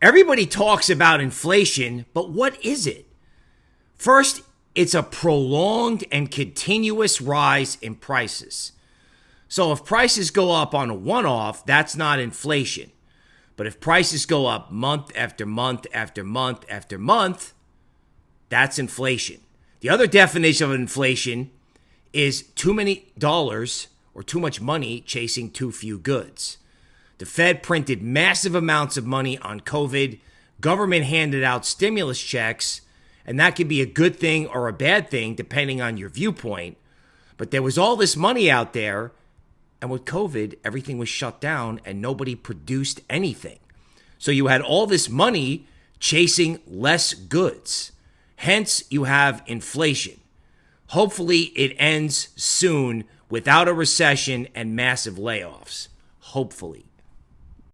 Everybody talks about inflation, but what is it? First, it's a prolonged and continuous rise in prices. So if prices go up on a one off, that's not inflation. But if prices go up month after month after month after month, that's inflation. The other definition of inflation is too many dollars or too much money chasing too few goods. The Fed printed massive amounts of money on COVID, government handed out stimulus checks, and that could be a good thing or a bad thing depending on your viewpoint. But there was all this money out there, and with COVID, everything was shut down and nobody produced anything. So you had all this money chasing less goods. Hence, you have inflation. Hopefully, it ends soon without a recession and massive layoffs. Hopefully.